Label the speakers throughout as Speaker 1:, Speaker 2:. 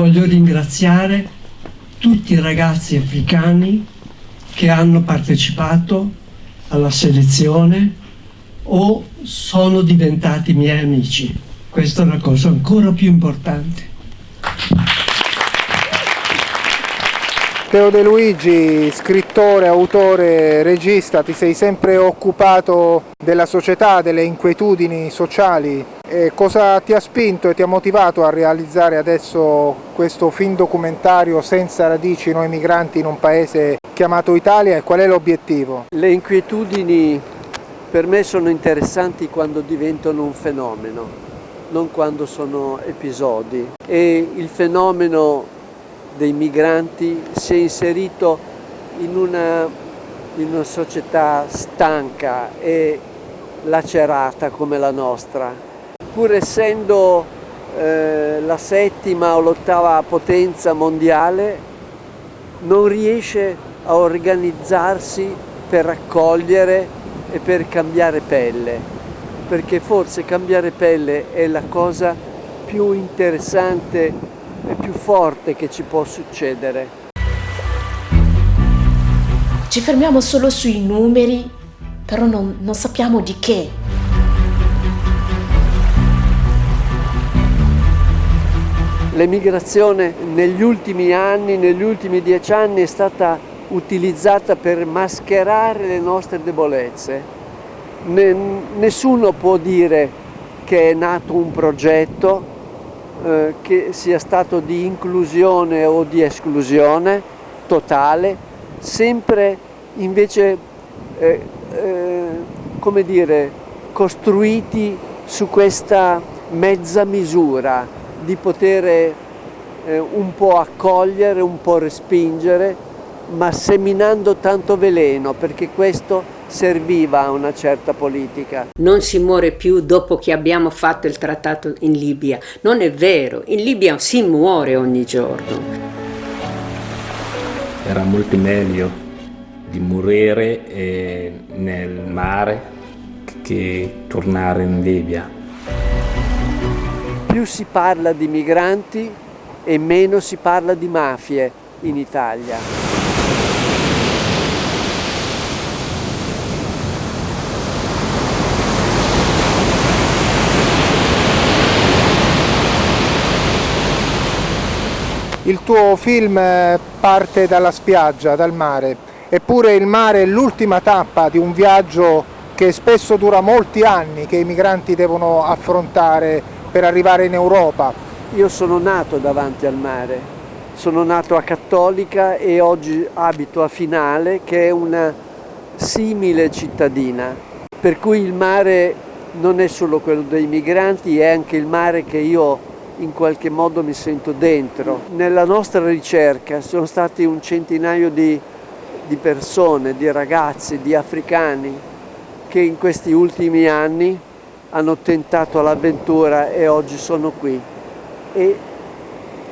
Speaker 1: Voglio ringraziare tutti i ragazzi africani che hanno partecipato alla selezione o sono diventati miei amici. Questa è una cosa ancora più importante.
Speaker 2: Teo De Luigi, scrittore, autore, regista, ti sei sempre occupato della società, delle inquietudini sociali. E cosa ti ha spinto e ti ha motivato a realizzare adesso questo film documentario senza radici noi migranti in un paese chiamato Italia e qual è l'obiettivo?
Speaker 3: Le inquietudini per me sono interessanti quando diventano un fenomeno, non quando sono episodi. E il fenomeno dei migranti si è inserito in una, in una società stanca e lacerata come la nostra. Pur essendo eh, la settima o l'ottava potenza mondiale, non riesce a organizzarsi per accogliere e per cambiare pelle, perché forse cambiare pelle è la cosa più interessante è più forte che ci può succedere.
Speaker 4: Ci fermiamo solo sui numeri, però non, non sappiamo di che.
Speaker 3: L'emigrazione negli ultimi anni, negli ultimi dieci anni, è stata utilizzata per mascherare le nostre debolezze. Nessuno può dire che è nato un progetto, eh, che sia stato di inclusione o di esclusione totale, sempre invece, eh, eh, come dire, costruiti su questa mezza misura di poter eh, un po' accogliere, un po' respingere, ma seminando tanto veleno, perché questo serviva a una certa politica.
Speaker 5: Non si muore più dopo che abbiamo fatto il trattato in Libia. Non è vero, in Libia si muore ogni giorno.
Speaker 6: Era molto meglio di morire eh, nel mare che tornare in Libia.
Speaker 3: Più si parla di migranti e meno si parla di mafie in Italia.
Speaker 2: Il tuo film eh, parte dalla spiaggia, dal mare, eppure il mare è l'ultima tappa di un viaggio che spesso dura molti anni, che i migranti devono affrontare per arrivare in Europa.
Speaker 3: Io sono nato davanti al mare, sono nato a Cattolica e oggi abito a Finale, che è una simile cittadina, per cui il mare non è solo quello dei migranti, è anche il mare che io in qualche modo mi sento dentro. Nella nostra ricerca sono stati un centinaio di, di persone, di ragazzi, di africani che in questi ultimi anni hanno tentato l'avventura e oggi sono qui. E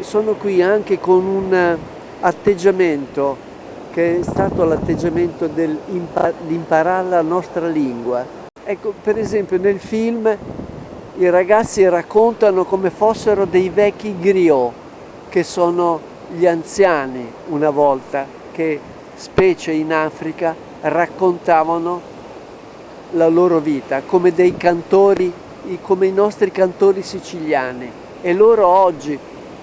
Speaker 3: sono qui anche con un atteggiamento che è stato l'atteggiamento di imparare la nostra lingua. Ecco, per esempio nel film i ragazzi raccontano come fossero dei vecchi griot, che sono gli anziani una volta, che specie in Africa raccontavano la loro vita, come dei cantori, come i nostri cantori siciliani. E loro oggi,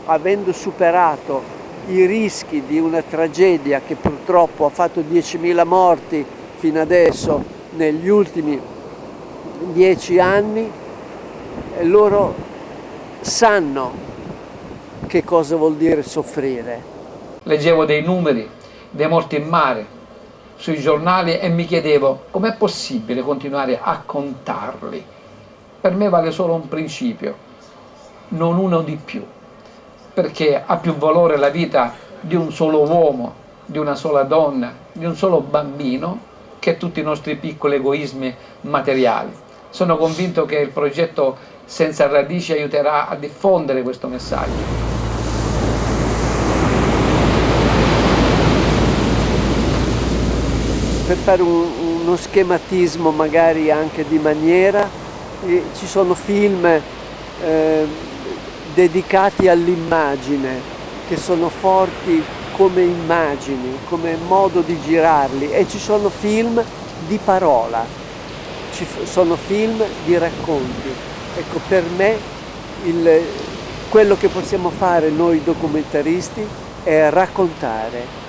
Speaker 3: avendo superato i rischi di una tragedia che purtroppo ha fatto 10.000 morti fino adesso, negli ultimi dieci anni, loro sanno che cosa vuol dire soffrire.
Speaker 7: Leggevo dei numeri dei morti in mare sui giornali e mi chiedevo com'è possibile continuare a contarli. Per me vale solo un principio, non uno di più, perché ha più valore la vita di un solo uomo, di una sola donna, di un solo bambino, che tutti i nostri piccoli egoismi materiali. Sono convinto che il progetto senza radici aiuterà a diffondere questo messaggio.
Speaker 3: Per fare un, uno schematismo magari anche di maniera, ci sono film eh, dedicati all'immagine, che sono forti come immagini, come modo di girarli e ci sono film di parola, ci sono film di racconti. Ecco, per me il, quello che possiamo fare noi documentaristi è raccontare.